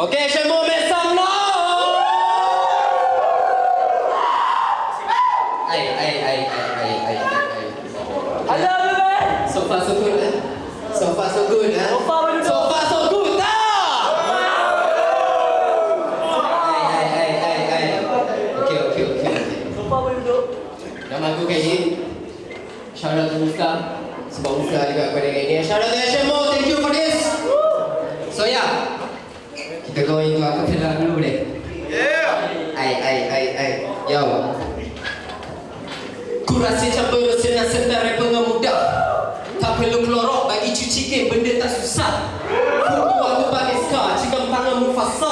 Ok, je m'en mets ça là Aku Shout out to Ustaz Sebab Ustaz juga kepada kayaknya Shout out to Hashemo You're going to a cappella. Yeah. Ay, ay, ay, ay. Yo. Kurasi campur rasa nak sentar muda. Tak perlu keluar bagi cuci ke benda tak susah. Kau buat tu bagi skar, cikam pangan mufasa.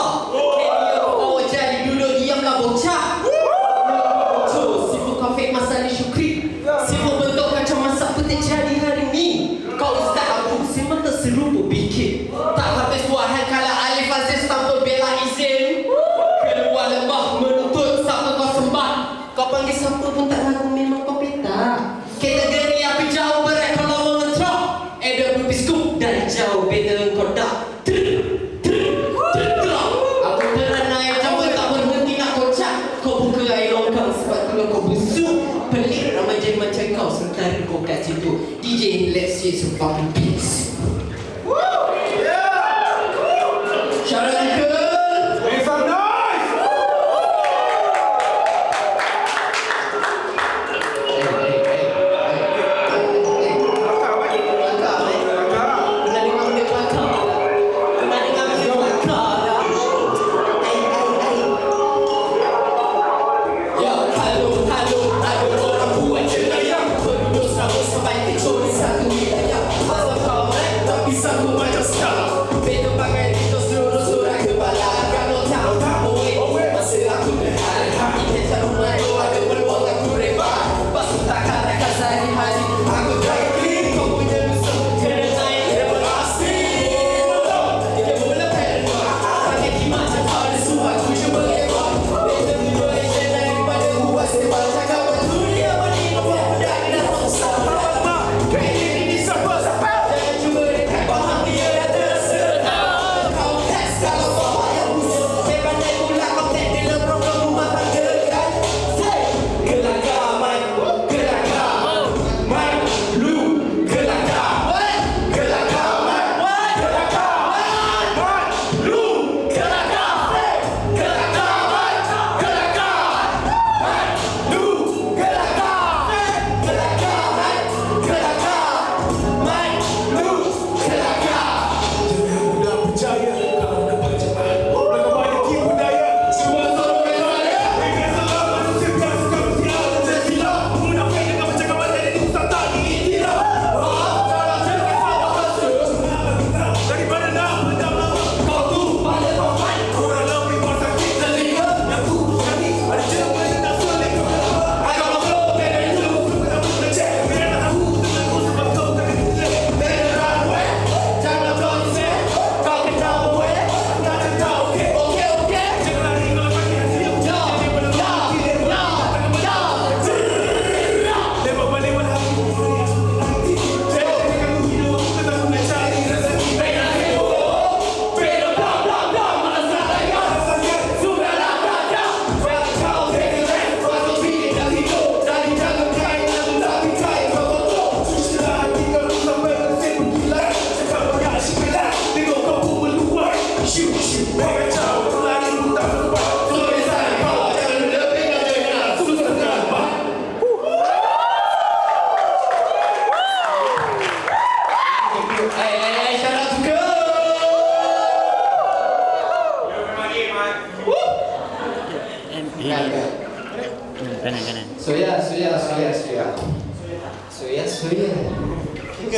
This?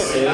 good.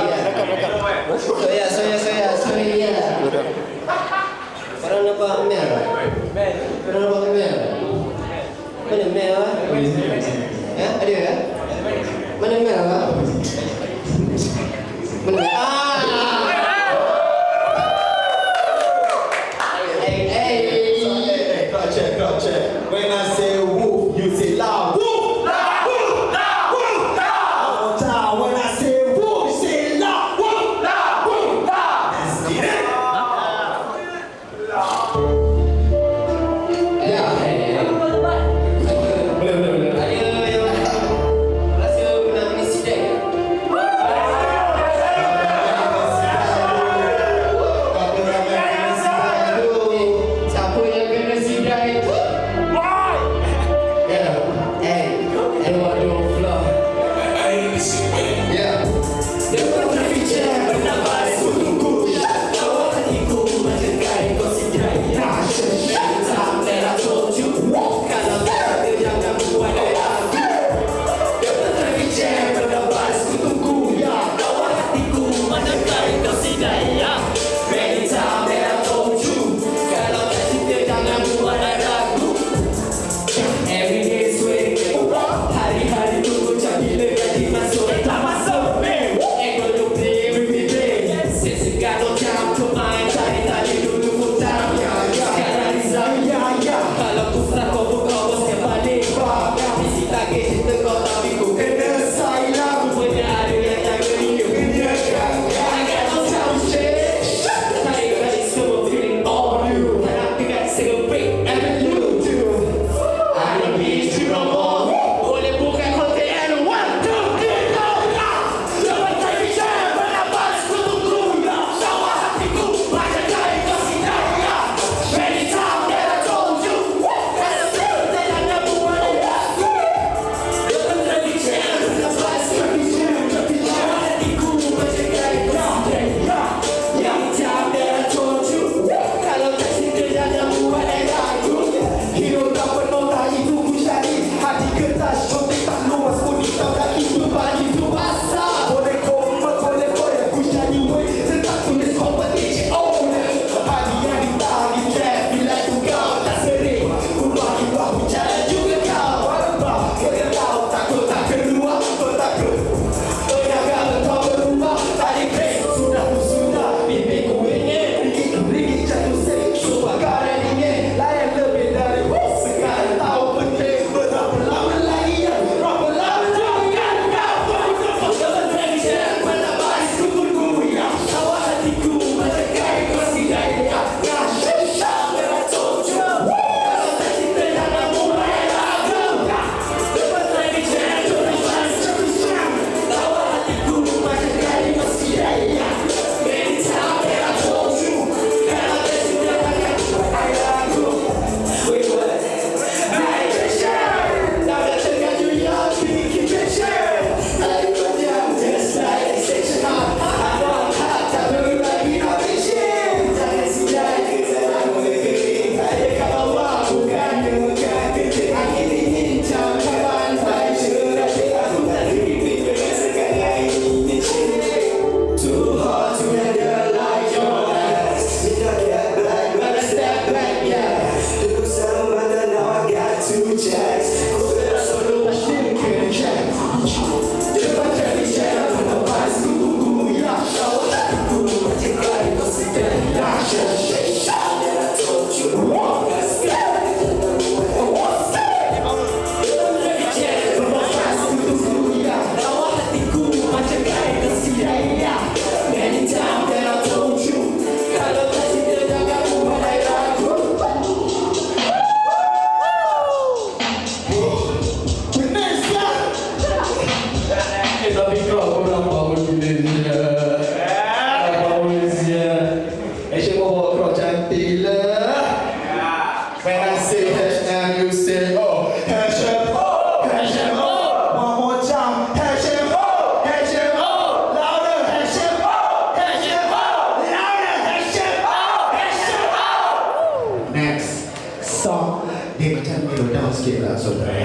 sikit that So, I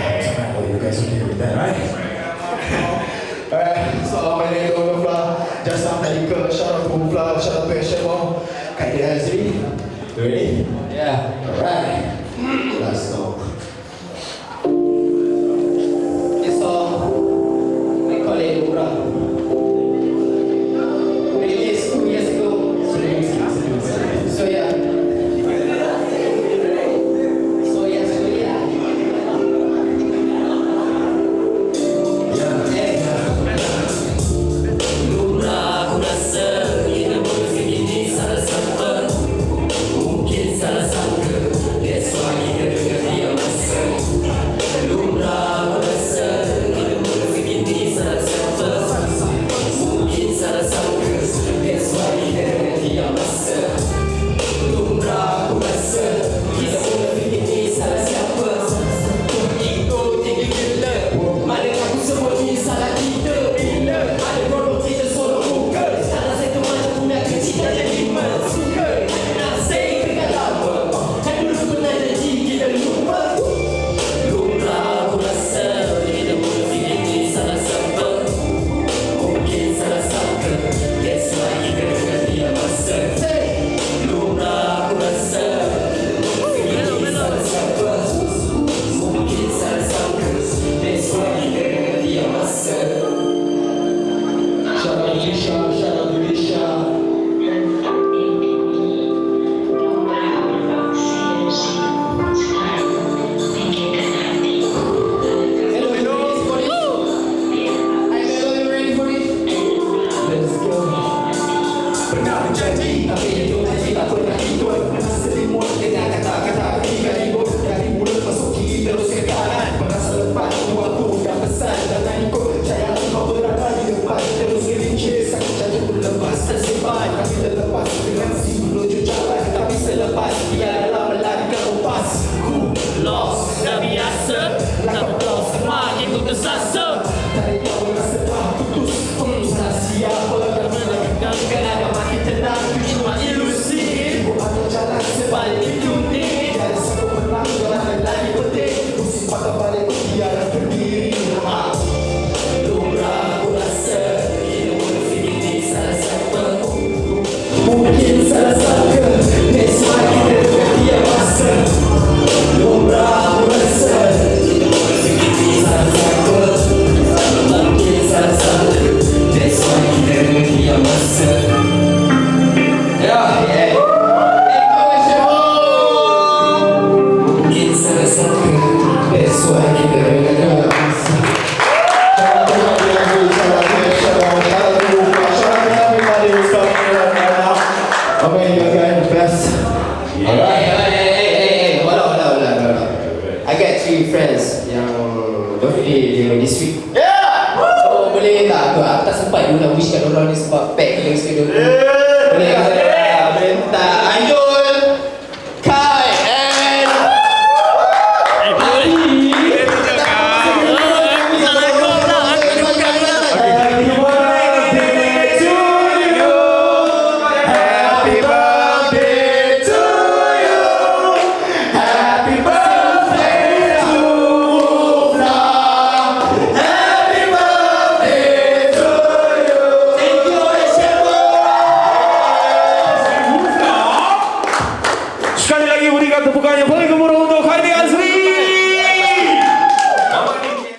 hope oh, you guys okay with that, right? Assalamualaikum warahmatullahi wabarakatuh Just some medical, shout out to Mufla, shout out to Asher Wong Kaidi Azri, you ready? Yeah. Three friends yang birthday dia this week. So boleh tak tu aku tak sempat dulu nak wish kat orang ni sebab pack kita schedule tu. Boleh saya? Boleh tak? Ayul,